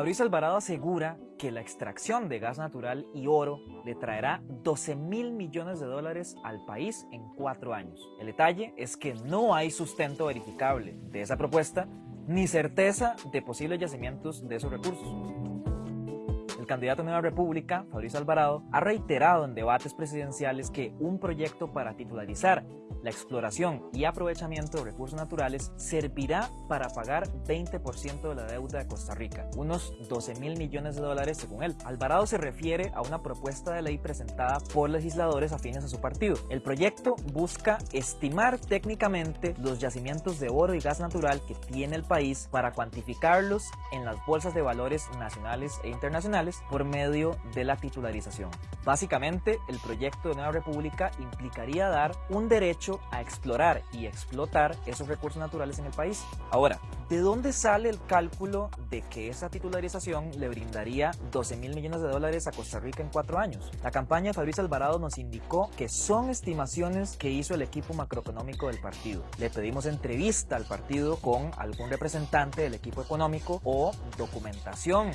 Fabricio Alvarado asegura que la extracción de gas natural y oro le traerá 12 mil millones de dólares al país en cuatro años. El detalle es que no hay sustento verificable de esa propuesta ni certeza de posibles yacimientos de esos recursos candidato a Nueva República, Fabricio Alvarado, ha reiterado en debates presidenciales que un proyecto para titularizar la exploración y aprovechamiento de recursos naturales servirá para pagar 20% de la deuda de Costa Rica, unos 12 mil millones de dólares según él. Alvarado se refiere a una propuesta de ley presentada por legisladores afines a su partido. El proyecto busca estimar técnicamente los yacimientos de oro y gas natural que tiene el país para cuantificarlos en las bolsas de valores nacionales e internacionales por medio de la titularización. Básicamente, el proyecto de Nueva República implicaría dar un derecho a explorar y explotar esos recursos naturales en el país. Ahora, ¿de dónde sale el cálculo de que esa titularización le brindaría 12 mil millones de dólares a Costa Rica en cuatro años? La campaña de Fabricio Alvarado nos indicó que son estimaciones que hizo el equipo macroeconómico del partido. Le pedimos entrevista al partido con algún representante del equipo económico o documentación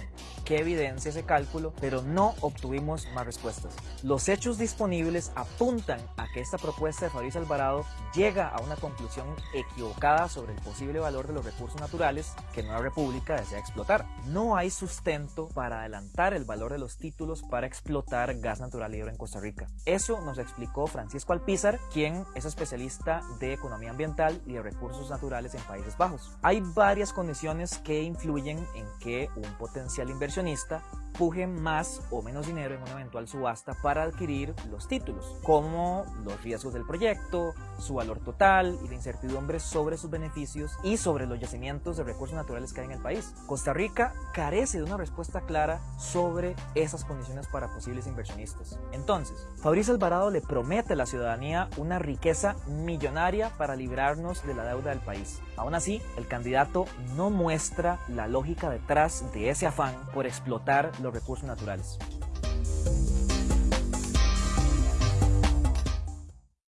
que evidencie ese cálculo, pero no obtuvimos más respuestas. Los hechos disponibles apuntan a que esta propuesta de Fabricio Alvarado llega a una conclusión equivocada sobre el posible valor de los recursos naturales que Nueva República desea explotar. No hay sustento para adelantar el valor de los títulos para explotar gas natural libre en Costa Rica. Eso nos explicó Francisco Alpizar, quien es especialista de economía ambiental y de recursos naturales en Países Bajos. Hay varias condiciones que influyen en que un potencial inversionista puje más o menos dinero en una eventual subasta para adquirir los títulos, como los riesgos del proyecto, su valor total y la incertidumbre sobre sus beneficios y sobre los yacimientos de recursos naturales que hay en el país. Costa Rica carece de una respuesta clara sobre esas condiciones para posibles inversionistas. Entonces, Fabricio Alvarado le promete a la ciudadanía una riqueza millonaria para librarnos de la deuda del país. Aún así, el candidato no muestra la lógica detrás de ese afán por explotar los recursos naturales.